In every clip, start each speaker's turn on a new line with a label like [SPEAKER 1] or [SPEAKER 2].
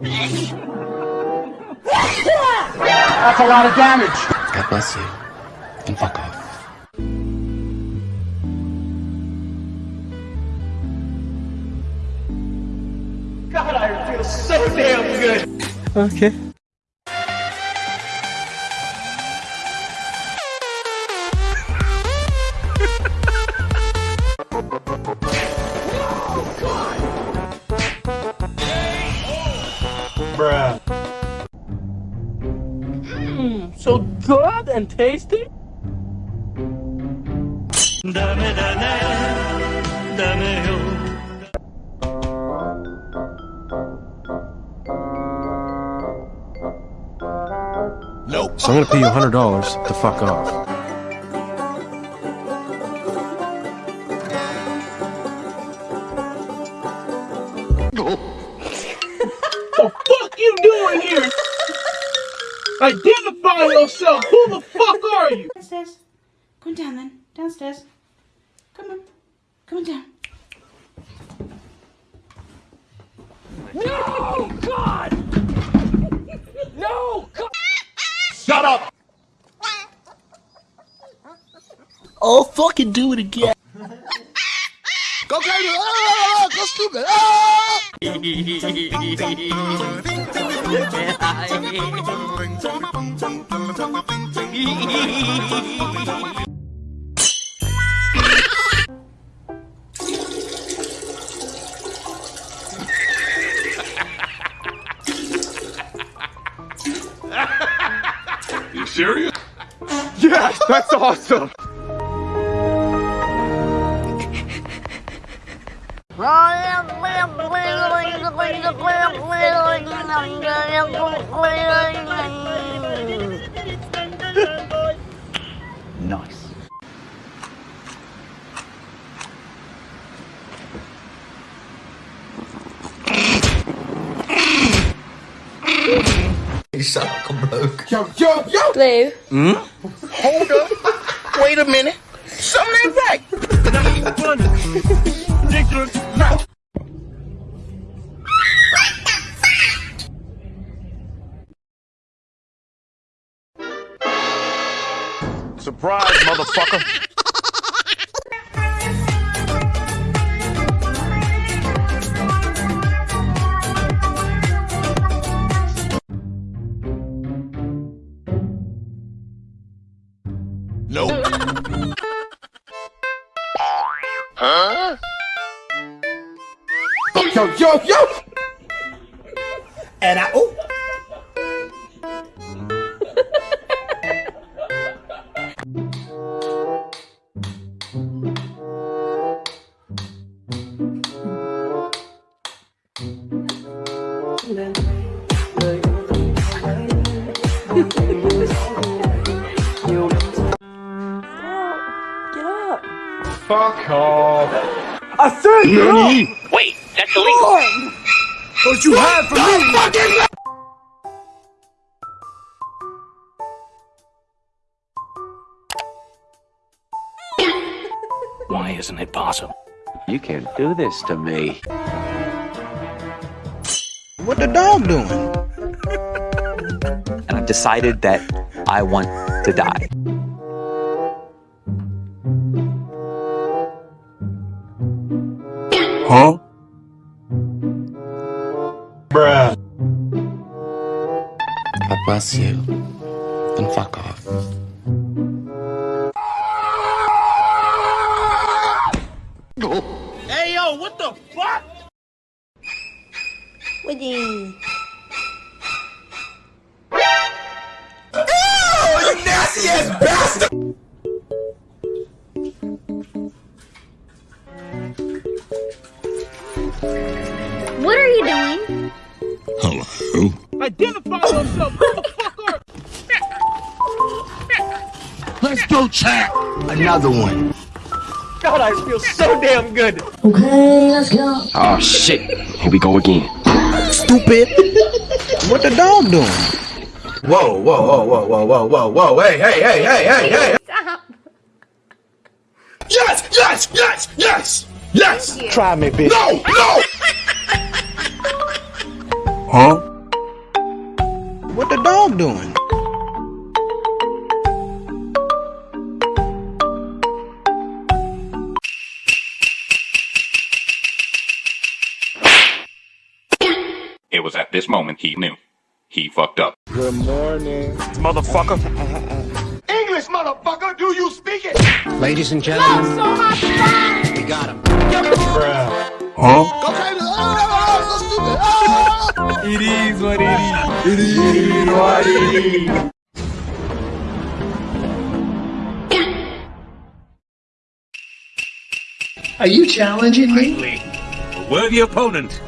[SPEAKER 1] That's a lot of damage.
[SPEAKER 2] God bless you. And fuck off.
[SPEAKER 1] God, I feel so damn good.
[SPEAKER 3] Okay.
[SPEAKER 1] Bruh.
[SPEAKER 3] Mmm, so good and tasty. Nope.
[SPEAKER 4] So I'm gonna pay you hundred dollars to fuck off.
[SPEAKER 3] Identify yourself. Who the fuck are you?
[SPEAKER 5] Downstairs. Come down then. Downstairs. Come on. Come on down.
[SPEAKER 3] No, God! No, God!
[SPEAKER 1] Shut up.
[SPEAKER 6] Oh, fucking do it again.
[SPEAKER 7] Go crazy! Ah, go stupid! Ah! You serious?
[SPEAKER 1] Yes, that's awesome.
[SPEAKER 2] Nice.
[SPEAKER 6] You sound like a bloke.
[SPEAKER 1] Yo, yo, yo.
[SPEAKER 8] Blue. Hmm?
[SPEAKER 7] Hold up. Wait a minute. Something ain't right.
[SPEAKER 1] Surprise, motherfucker. Yo, yo, yo.
[SPEAKER 6] And I, oh,
[SPEAKER 1] Fuck off.
[SPEAKER 3] I said no.
[SPEAKER 2] Wait, that's illegal.
[SPEAKER 1] What you had for me?
[SPEAKER 2] Why isn't it possible? You can't do this to me.
[SPEAKER 6] what the dog doing?
[SPEAKER 9] and I've decided that I want to die.
[SPEAKER 4] Huh?
[SPEAKER 2] Bless you. And fuck off.
[SPEAKER 3] Hey, yo, what the fuck?
[SPEAKER 8] Woody.
[SPEAKER 7] You nasty ass bastard!
[SPEAKER 8] What are you doing?
[SPEAKER 7] Hello.
[SPEAKER 3] Identify yourself.
[SPEAKER 7] Let's chat. Another one.
[SPEAKER 1] God, I feel so damn good. Okay, let's go.
[SPEAKER 2] Oh shit. Here we go again.
[SPEAKER 6] Stupid. what the dog doing?
[SPEAKER 7] Whoa, whoa, whoa, whoa, whoa, whoa, whoa, whoa. Hey, hey, hey, hey, hey, hey.
[SPEAKER 8] Stop.
[SPEAKER 7] Yes, yes, yes, yes, yes.
[SPEAKER 1] Try me, bitch.
[SPEAKER 7] No, no.
[SPEAKER 4] Huh?
[SPEAKER 6] What the dog doing?
[SPEAKER 10] It was at this moment he knew. He fucked up. Good morning.
[SPEAKER 1] Motherfucker. English, motherfucker. Do you speak it?
[SPEAKER 7] Ladies and gentlemen, we got him. It is what it is. It is what it is. Are you challenging me?
[SPEAKER 1] A Worthy opponent.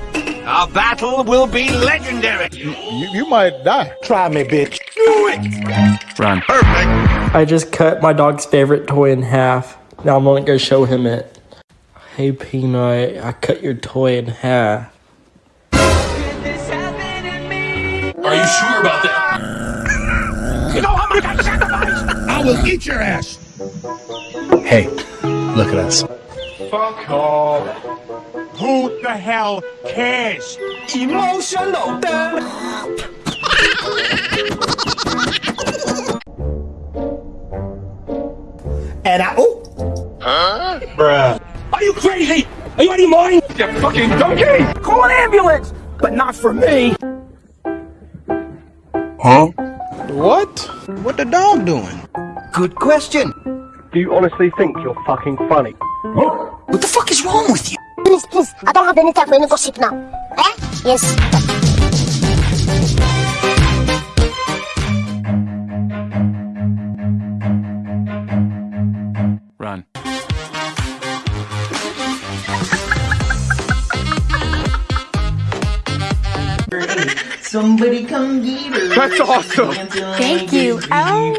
[SPEAKER 1] Our battle will be legendary.
[SPEAKER 3] You might die.
[SPEAKER 7] Try me, bitch. Do it.
[SPEAKER 4] Run. Perfect.
[SPEAKER 11] I just cut my dog's favorite toy in half. Now I'm gonna go show him it. Hey Peanut, I cut your toy in half.
[SPEAKER 3] Are you sure about that?
[SPEAKER 1] You know how much I sacrificed?
[SPEAKER 7] I will eat your ass.
[SPEAKER 4] Hey, look at us.
[SPEAKER 1] Fuck off. Who the hell cares? Emotional damage.
[SPEAKER 7] And I, oh, Huh? Bruh.
[SPEAKER 1] Are you crazy? Are you out of your mind? You fucking donkey! Call an ambulance! But not for me! Huh?
[SPEAKER 6] What? What the dog doing?
[SPEAKER 7] good question.
[SPEAKER 3] Do you honestly think you're fucking funny?
[SPEAKER 7] What the fuck is wrong with you?
[SPEAKER 8] Please, please. I don't have any time for any gossip now. Eh? Yes.
[SPEAKER 4] Run.
[SPEAKER 6] Somebody come get her.
[SPEAKER 1] That's awesome!
[SPEAKER 8] Thank you. Oh.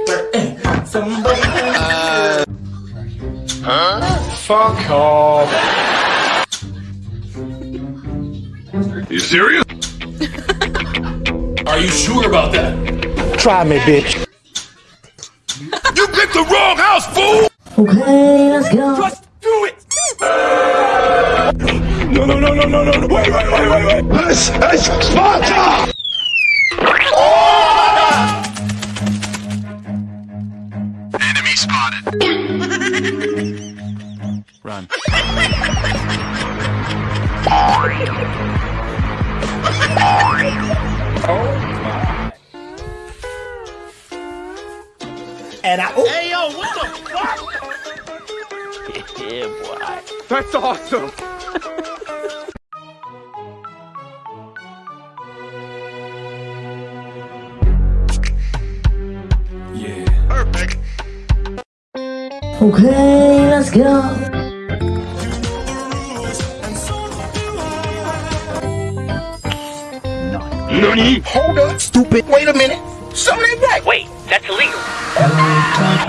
[SPEAKER 1] Fuck off.
[SPEAKER 10] Serious?
[SPEAKER 3] Are you sure about that?
[SPEAKER 7] Try me, bitch.
[SPEAKER 10] You picked the wrong house, fool! Okay, let's go.
[SPEAKER 1] Just do it! No, no, no, no, no, no, no. Wait, wait, wait, wait, wait. This is Sparta!
[SPEAKER 10] Enemy spotted.
[SPEAKER 4] Run.
[SPEAKER 7] Oh, and I, oh,
[SPEAKER 3] Hey, yo, what the fuck? yeah, boy.
[SPEAKER 1] That's awesome!
[SPEAKER 10] Perfect.
[SPEAKER 8] Okay, let's go.
[SPEAKER 10] Nani?
[SPEAKER 7] hold up, stupid. Wait a minute. Something ain't right.
[SPEAKER 1] Wait, that's illegal.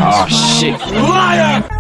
[SPEAKER 2] Oh shit.
[SPEAKER 1] Liar!